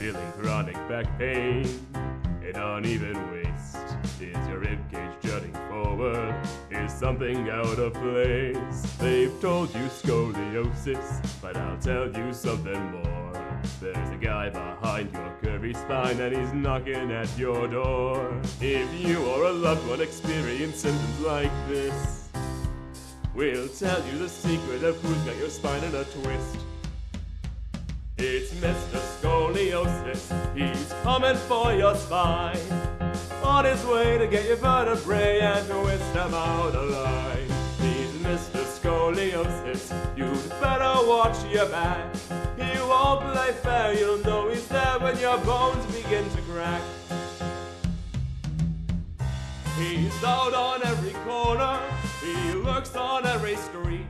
feeling chronic back pain, an uneven waist? Is your ribcage jutting forward? Is something out of place? They've told you scoliosis, but I'll tell you something more. There's a guy behind your curvy spine and he's knocking at your door. If you or a loved one experience symptoms like this, we'll tell you the secret of who's got your spine in a twist. It's Mr. Scoliosis, he's coming for your spine. On his way to get your vertebrae and twist them out of line. He's Mr. Scoliosis, you'd better watch your back. He won't play fair, you'll know he's there when your bones begin to crack. He's out on every corner, he lurks on every street.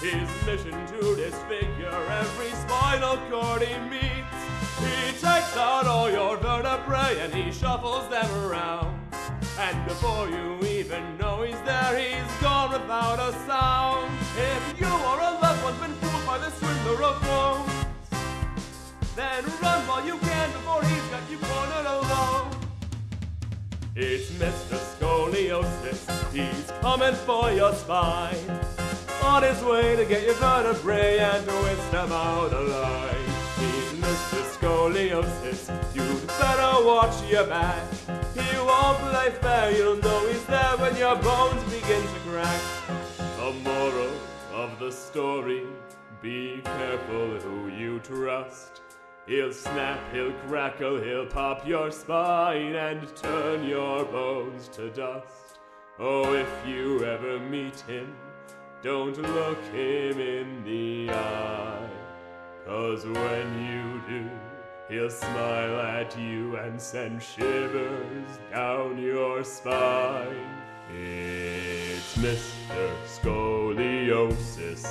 His mission to disfigure every spinal cord he meets. He takes out all your vertebrae and he shuffles them around. And before you even know he's there, he's gone without a sound. If you or a loved one's been fooled by the swindler of bones, then run while you can before he's got you cornered alone. It's Mr. Scoliosis, he's coming for your spine. On his way to get your vertebrae and twist them out Mr. Scoliosis, you'd better watch your back. He won't play fair, you'll know he's there when your bones begin to crack. The moral of the story, be careful who you trust. He'll snap, he'll crackle, he'll pop your spine and turn your bones to dust. Oh, if you ever meet him, don't look him in the eye. Cause when you do, he'll smile at you and send shivers down your spine. It's Mr. Scoliosis.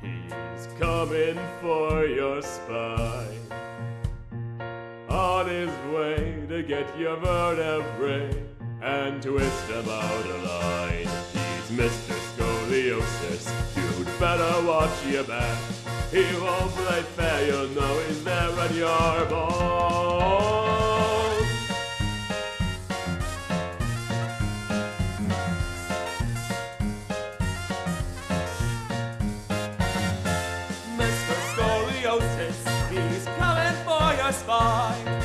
He's coming for your spine. On his way to get your vertebrae and twist them out of line. He's Mr. Scoliosis. You'd better watch your back. He won't play fair, you'll know he's there at your bones. Mr. Scoliosis, he's coming for your spine.